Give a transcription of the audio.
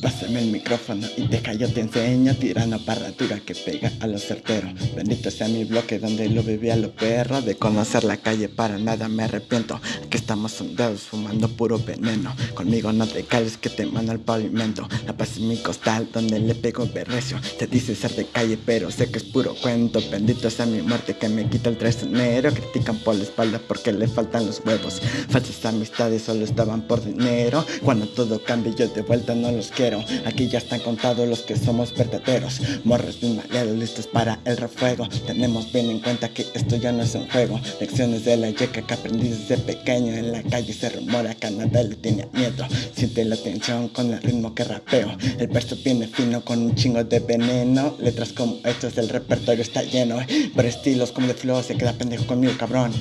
Dame el micrófono y deja yo te enseño Tirando parratura que pega a los certeros. Bendito sea mi bloque donde lo viví a los perros De conocer la calle para nada me arrepiento. Aquí estamos sondeados fumando puro veneno. Conmigo no te cales que te mando al pavimento. La paz es mi costal donde le pego berrecio. Te dice ser de calle pero sé que es puro cuento. Bendito sea mi muerte que me quita el traicionero. Critican por la espalda porque le faltan los huevos. Falsas amistades solo estaban por dinero. Cuando todo cambie yo de vuelta no los quiero Aquí ya están contados los que somos verdaderos. Morros bien maleados listos para el refuego. Tenemos bien en cuenta que esto ya no es un juego. Lecciones de la yeca que aprendí desde pequeño. En la calle se rumora que nada le tiene miedo. Siente la tensión con el ritmo que rapeo. El verso viene fino con un chingo de veneno. Letras como estas del repertorio está lleno. Por estilos como de flow se queda pendejo conmigo cabrón